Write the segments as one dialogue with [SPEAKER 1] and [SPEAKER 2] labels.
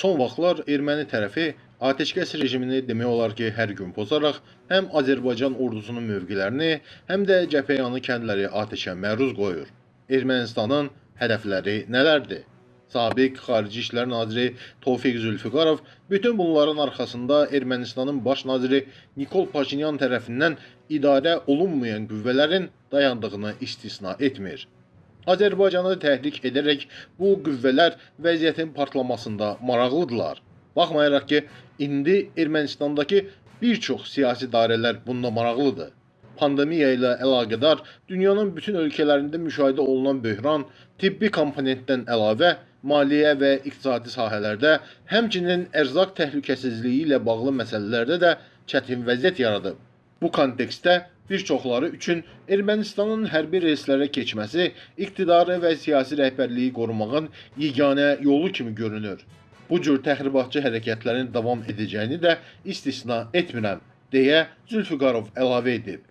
[SPEAKER 1] Son vaxtlar erməni tərəfi atəşkəs rejimini demək olar ki, hər gün pozaraq həm Azərbaycan ordusunun mövqelərini, həm də cəbhəyanı kəndləri atəşə məruz qoyur. Ermənistanın hədəfləri nələrdir? Sabiq Xarici İşlər Naziri Tofiq Zülfüqarov bütün bunların arxasında Ermənistanın baş naziri Nikol Paşinyan tərəfindən idarə olunmayan qüvvələrin dayandığını istisna etmir. Azərbaycanı təhrik edərək bu qüvvələr vəziyyətin partlamasında maraqlıdırlar. Baxmayaraq ki, indi Ermənistandakı bir çox siyasi dairələr bunda maraqlıdır. Pandemiya ilə əlaqədar dünyanın bütün ölkələrində müşahidə olunan böhran tibbi komponentdən əlavə maliyyə və iqtisadi sahələrdə, həmçinin ərzaq təhlükəsizliyi ilə bağlı məsələlərdə də çətin vəziyyət yaradıb. Bu kontekstdə bir çoxları üçün Ermənistanın hərbi reyslərə keçməsi iqtidarı və siyasi rəhbərliyi qorumağın yeganə yolu kimi görünür. Bu cür təxribatçı hərəkətlərin davam edəcəyini də istisna etmirəm, deyə Zülfüqarov əlavə edib.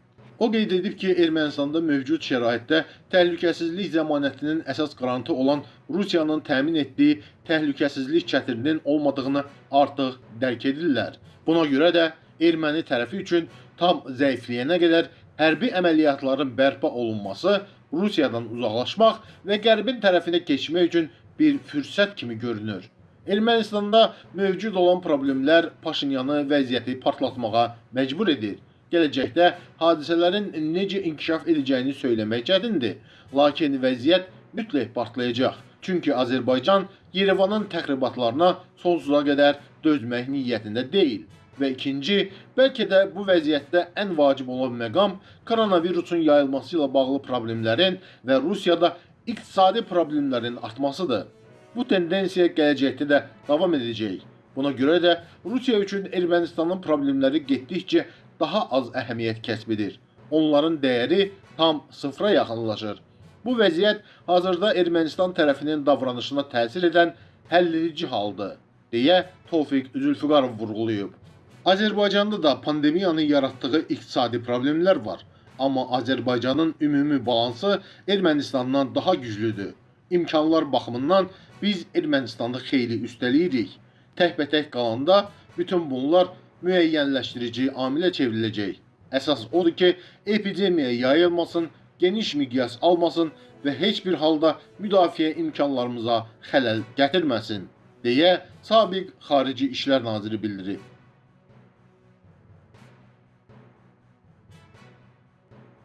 [SPEAKER 1] O qeyd edib ki, Ermənistanda mövcud şəraitdə təhlükəsizlik zəmanətinin əsas qarantı olan Rusiyanın təmin etdiyi təhlükəsizlik çətirinin olmadığını artıq dərk edirlər. Buna görə də erməni tərəfi üçün tam zəifləyənə qədər hərbi əməliyyatların bərpa olunması Rusiyadan uzaqlaşmaq və Qərbin tərəfinə keçmək üçün bir fürsət kimi görünür. Ermənistanda mövcud olan problemlər Paşinyanı vəziyyəti partlatmağa məcbur edir. Gələcəkdə hadisələrin necə inkişaf edəcəyini söyləmək çətindir, lakin vəziyyət mütləq partlayacaq. Çünki Azərbaycan Yerevanın təxribatlarına sonsuza qədər dözmək niyyətində deyil. Və ikinci, bəlkə də bu vəziyyətdə ən vacib olan məqam koronavirusun yayılması ilə bağlı problemlərin və Rusiyada iqtisadi problemlərin artmasıdır. Bu tendensiya gələcəkdə də davam edəcək. Buna görə də Rusiya üçün Ermənistanın problemləri getdikcə daha az əhəmiyyət kəsb edir. Onların dəyəri tam sıfıra yaxınlaşır. Bu vəziyyət hazırda Ermənistan tərəfinin davranışına təsir edən həlledici haldır, deyə Tofiq Zülfüqarov vurğulayıb. Azərbaycanda da pandemiyanın yaratdığı iqtisadi problemlər var. Amma Azərbaycanın ümumi balansı Ermənistandan daha güclüdür. İmkanlar baxımından biz Ermənistanda xeyli üstəliyirik. Təkbətək qalanda bütün bunlar müəyyənləşdirici amilə çevriləcək. Əsas odur ki, epidemiya yayılmasın, geniş miqyas almasın və heç bir halda müdafiə imkanlarımıza xələl gətirməsin, deyə sabiq Xarici İşlər Naziri bildirib.